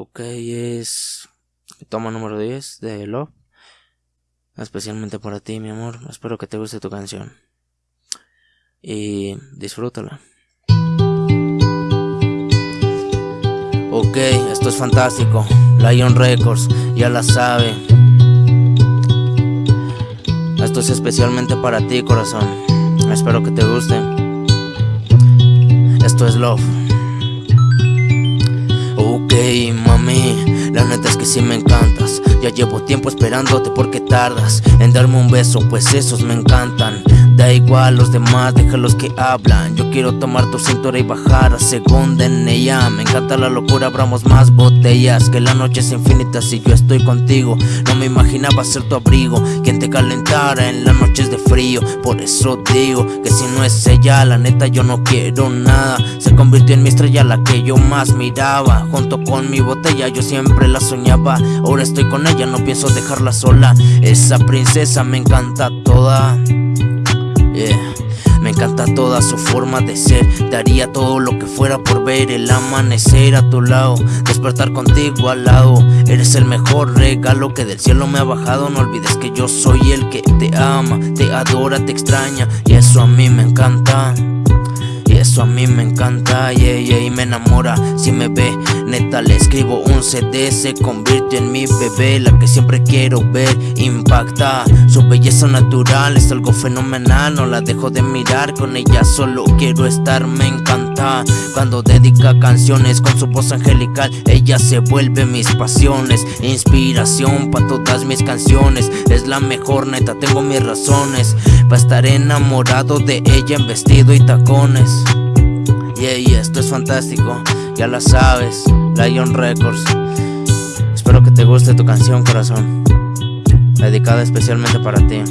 Ok, es toma número 10 de Love. Especialmente para ti, mi amor. Espero que te guste tu canción. Y disfrútala. Ok, esto es fantástico. Lion Records, ya la sabe. Esto es especialmente para ti, corazón. Espero que te guste. Esto es Love. Ok, la neta es que sí me encantas. Ya llevo tiempo esperándote porque tardas en darme un beso, pues esos me encantan. Da igual los demás, déjalos que hablan. Yo quiero tomar tu cintura y bajar a segunda en ella. Me encanta la locura, abramos más botellas. Que la noche es infinita si yo estoy contigo. No me imaginaba ser tu abrigo, quien te calentara en las noches de frío. Por eso digo que si no es ella, la neta yo no quiero nada. Se convirtió en mi estrella, la que yo más miraba. Junto con mi botella, yo siempre la soñaba. Ahora estoy con ella, no pienso dejarla sola. Esa princesa me encanta toda. Me encanta toda su forma de ser. Daría todo lo que fuera por ver el amanecer a tu lado. Despertar contigo al lado. Eres el mejor regalo que del cielo me ha bajado. No olvides que yo soy el que te ama, te adora, te extraña. Y eso a mí me encanta. Eso a mí me encanta, y me enamora. Si me ve, le escribo un CD Se convierte en mi bebé, la que siempre quiero ver Impacta, su belleza natural es algo fenomenal No la dejo de mirar, con ella solo quiero estar, me encanta. Cuando dedica canciones con su voz angelical Ella se vuelve mis pasiones Inspiración para todas mis canciones Es la mejor, neta, tengo mis razones Para estar enamorado de ella en vestido y tacones. Yeah, yeah, esto es fantástico, ya la sabes, Lion Records. Espero que te guste tu canción, corazón, dedicada especialmente para ti.